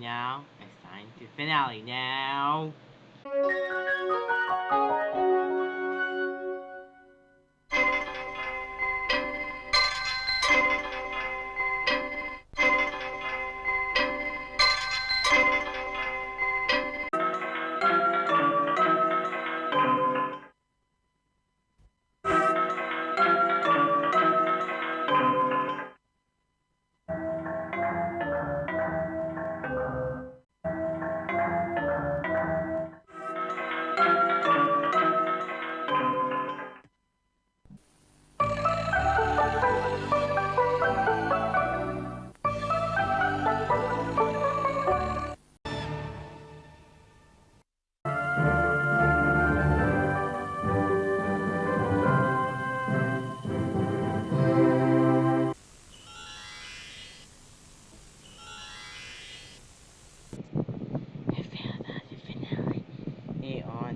now. It's time to finale now.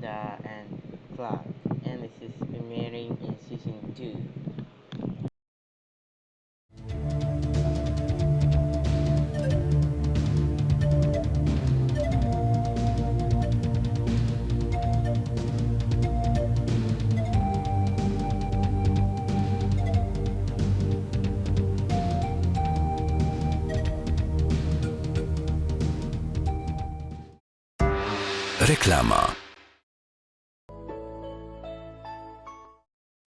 The and Clark, and this is premiering in season 2. Reklama.